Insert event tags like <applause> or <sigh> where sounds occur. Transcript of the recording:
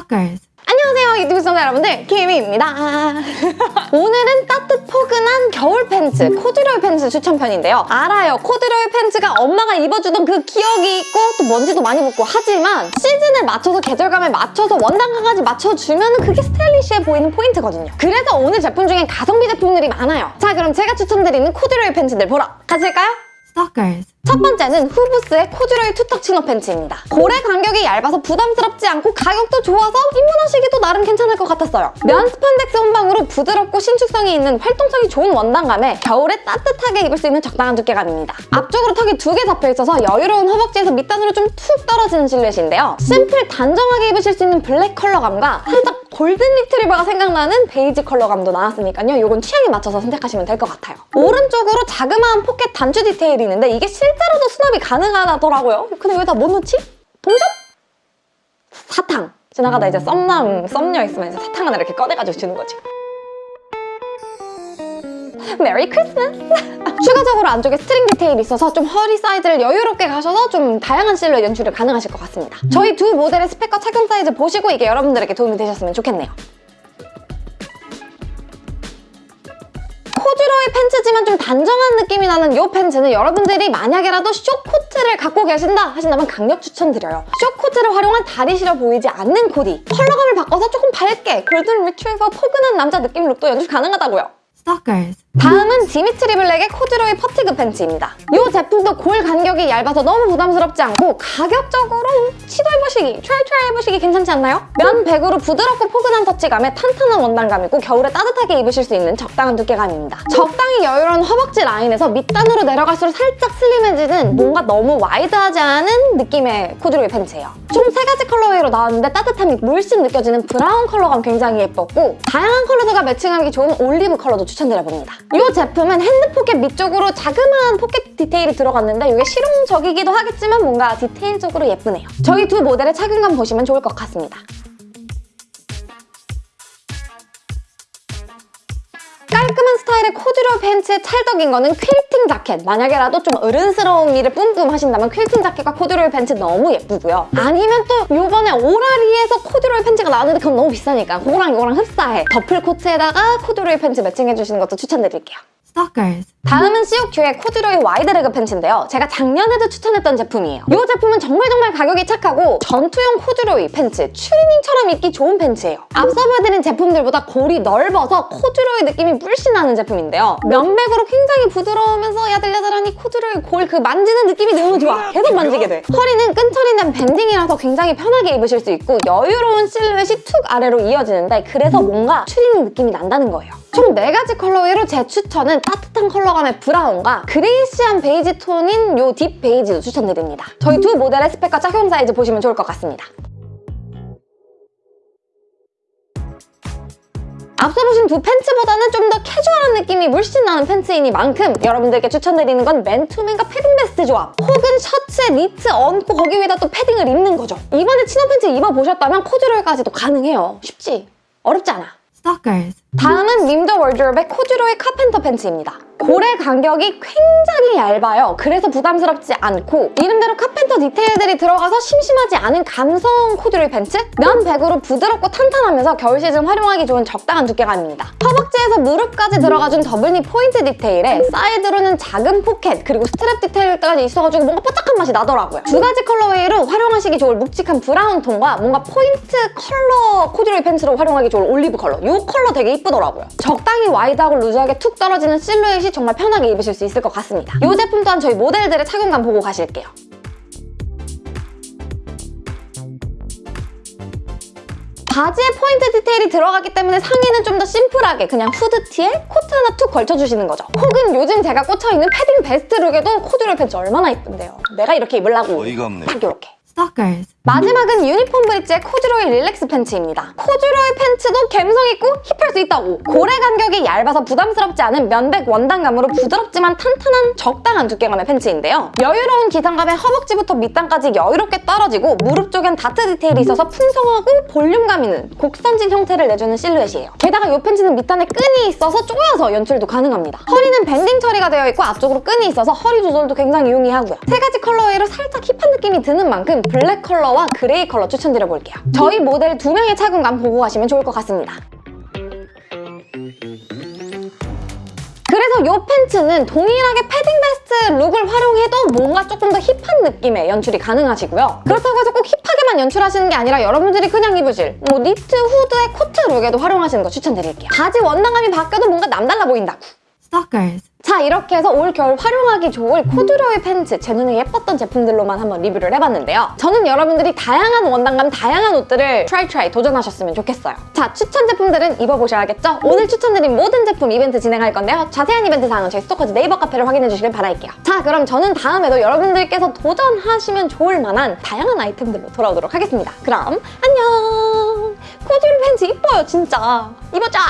Stalkers. 안녕하세요 유튜브 시청자 여러분들. 김희입니다. <laughs> 오늘은 따뜻 포근한 겨울 팬츠 코듀로이 팬츠 추천편인데요. 알아요. 코듀로이 팬츠가 엄마가 입어주던 그 기억이 있고 또 먼지도 많이 붙고 하지만 시즌에 맞춰서 계절감에 맞춰서 원단감까지 맞춰주면 그게 스타일리시해 보이는 포인트거든요. 그래서 오늘 제품 중엔 가성비 제품들이 많아요. 자 그럼 제가 추천드리는 코듀로이 팬츠들 보러 가실까요? Stalkers. 첫 번째는 후브스의 코듀로이 two tuck 치노 팬츠입니다. 고래 간격이 얇아서 부담스럽지 않고 가격도 좋아서 입문하시기도 나름 괜찮을 것 같았어요. 면 스판덱스 혼방으로 부드럽고 신축성이 있는 활동성이 좋은 원단감에 겨울에 따뜻하게 입을 수 있는 적당한 두께감입니다. 앞쪽으로 턱이 두 개 잡혀있어서 여유로운 허벅지에서 밑단으로 좀 툭 떨어지는 실루엣인데요. 심플 단정하게 입으실 수 있는 블랙 컬러감과 살짝 골든 리트리버가 생각나는 베이지 컬러감도 나왔으니까요. 이건 취향에 맞춰서 선택하시면 될 것 같아요. 오른쪽으로 자그마한 포켓 단추 디테일이 있는데 이게 실제로도 수납이 가능하더라고요. 근데 왜 다 못 넣지? 동전? 사탕! 지나가다 이제 썸남, 썸녀 있으면 이제 사탕 하나 이렇게 꺼내가지고 주는 거지. 메리 크리스마스! <laughs> 추가적으로 안쪽에 스트링 디테일이 있어서 좀 허리 사이즈를 여유롭게 가셔서 좀 다양한 실루엣 연출이 가능하실 것 같습니다. 저희 두 모델의 스펙과 착용 사이즈 보시고 이게 여러분들에게 도움이 되셨으면 좋겠네요. 코듀로이 팬츠지만 좀 단정한 느낌이 나는 이 팬츠는 여러분들이 만약에라도 쇼코트를 갖고 계신다 하신다면 강력 추천드려요. 쇼코트를 활용한 다리 시려 보이지 않는 코디. 컬러감을 바꿔서 조금 밝게 골든 리트리버 포근한 남자 느낌 룩도 연출 가능하다고요. Stalkers. 다음은 디미트리 블랙의 코듀로이 fatigue 팬츠입니다. 이 제품도 골 간격이 얇아서 너무 부담스럽지 않고 가격적으로 시도해보시기, try try 해보시기 괜찮지 않나요? 면 백으로 부드럽고 포근한 터치감에 탄탄한 원단감이고 겨울에 따뜻하게 입으실 수 있는 적당한 두께감입니다. 적당히 여유로운 허벅지 라인에서 밑단으로 내려갈수록 살짝 슬림해지는 뭔가 너무 와이드하지 않은 느낌의 코듀로이 팬츠예요. 총 세 가지 colorway로 나왔는데 따뜻함이 물씬 느껴지는 브라운 컬러감 굉장히 예뻤고 다양한 컬러들과 매칭하기 좋은 올리브 컬러도 추천 드려봅니다. 이 제품은 핸드 포켓 밑쪽으로 자그마한 포켓 디테일이 들어갔는데 이게 실용적이기도 하겠지만 뭔가 디테일적으로 예쁘네요. 저희 두 모델의 착용감 보시면 좋을 것 같습니다. 코듀로 팬츠에 찰떡인 거는 퀼팅 자켓. 만약에라도 좀 어른스러운 미를 뿜뿜 하신다면 퀼팅 자켓과 코듀로이 팬츠 너무 예쁘고요. 아니면 또 요번에 오라리에서 코듀로이 팬츠가 나왔는데 그건 너무 비싸니까 그거랑 이거랑 흡사해. 더플 코트에다가 코듀로이 팬츠 매칭해주시는 것도 추천드릴게요. Stalkers. 다음은 COQ의 코듀로이 wide leg 팬츠인데요. 제가 작년에도 추천했던 제품이에요. 이 제품은 정말 정말 가격이 착하고 전투용 코듀로이 팬츠, 추리닝처럼 입기 좋은 팬츠예요. 앞서 보여드린 제품들보다 골이 넓어서 코듀로이 느낌이 물씬 나는 제품인데요. 면백으로 굉장히 부드러우면서 야들야들하니 코듀로이 골 그 만지는 느낌이 너무 좋아. 계속 만지게 돼. 허리는 끈처리 된 밴딩이라서 굉장히 편하게 입으실 수 있고 여유로운 실루엣이 툭 아래로 이어지는데 그래서 뭔가 추리닝 느낌이 난다는 거예요. 총 4가지 colorway로 제 추천은 따뜻한 컬러감의 브라운과 grayish한 베이지 톤인 요 deep 베이지도 추천드립니다. 저희 두 모델의 스펙과 착용 사이즈 보시면 좋을 것 같습니다. 앞서 보신 두 팬츠보다는 좀 더 캐주얼한 느낌이 물씬 나는 팬츠이니만큼 여러분들께 추천드리는 건 맨투맨과 패딩 베스트 조합 혹은 셔츠에 니트 얹고 거기 위에다 또 패딩을 입는 거죠. 이번에 치노 팬츠 입어보셨다면 코듀로이까지도 가능해요. 쉽지? 어렵지 않아. Stalkers. 다음은 림더 월드롭의 코듀로이 carpenter 팬츠입니다. 골의 간격이 굉장히 얇아요. 그래서 부담스럽지 않고 이름대로 carpenter 디테일들이 들어가서 심심하지 않은 감성 코듀로이 팬츠? 면 백으로 부드럽고 탄탄하면서 겨울 시즌 활용하기 좋은 적당한 두께감입니다. 허벅지에서 무릎까지 들어가준 double knee 포인트 디테일에 사이드로는 작은 포켓 그리고 스트랩 디테일까지 있어가지고 뭔가 뽀짝한 맛이 나더라고요. 두 가지 colorway로 활용하시기 좋을 묵직한 브라운 톤과 뭔가 포인트 컬러 코듀로이 팬츠로 활용하기 좋을 올리브 컬러 이 컬러 되게 이쁘더라고요. 적당히 와이드하고 루즈하게 툭 떨어지는 실루엣이 정말 편하게 입으실 수 있을 것 같습니다. 이 제품 또한 저희 모델들의 착용감 보고 가실게요. 바지에 포인트 디테일이 들어가기 때문에 상의는 좀 더 심플하게 그냥 후드티에 코트 하나 툭 걸쳐주시는 거죠. 혹은 요즘 제가 꽂혀있는 패딩 베스트 룩에도 코듀로이 팬츠 얼마나 이쁜데요. 내가 이렇게 입으려고 어이가 없네. 딱 이렇게. Stalkers. 마지막은 유니폼 브릿지의 코듀로이 relax 팬츠입니다. 코듀로이 팬츠도 감성 있고 힙할 수 있다고! 골의 간격이 얇아서 부담스럽지 않은 면백 원단감으로 부드럽지만 탄탄한 적당한 두께감의 팬츠인데요. 여유로운 기장감에 허벅지부터 밑단까지 여유롭게 떨어지고 무릎 쪽엔 다트 디테일이 있어서 풍성하고 볼륨감 있는 곡선진 형태를 내주는 실루엣이에요. 게다가 이 팬츠는 밑단에 끈이 있어서 조여서 연출도 가능합니다. 허리는 밴딩 처리가 되어 있고 앞쪽으로 끈이 있어서 허리 조절도 굉장히 용이하고요. 세 가지 colorway로 살짝 힙한 느낌이 드는 만큼 블랙 컬러와 컬러와 그레이 컬러 추천드려볼게요. 저희 모델 두 명의 착용감 보고 가시면 좋을 것 같습니다. 그래서 이 팬츠는 동일하게 패딩 베스트 룩을 활용해도 뭔가 조금 더 힙한 느낌의 연출이 가능하시고요. 그렇다고 해서 꼭 힙하게만 연출하시는 게 아니라 여러분들이 그냥 입으실 뭐 니트 후드의 코트 룩에도 활용하시는 거 추천드릴게요. 바지 원단감이 바뀌어도 뭔가 남달라 보인다고. Stalkers. 자 이렇게 해서 올 겨울 활용하기 좋을 코듀로이 팬츠 제 눈에 예뻤던 제품들로만 한번 리뷰를 해봤는데요. 저는 여러분들이 다양한 원단감 다양한 옷들을 try try 도전하셨으면 좋겠어요. 자 추천 제품들은 입어보셔야겠죠? 오늘 추천드린 모든 제품 이벤트 진행할 건데요. 자세한 이벤트 사항은 저희 스토커즈 네이버 카페를 확인해 주시길 바랄게요. 자 그럼 저는 다음에도 여러분들께서 도전하시면 좋을 만한 다양한 아이템들로 돌아오도록 하겠습니다. 그럼 안녕! 코듀로이 팬츠 이뻐요 진짜. 입어자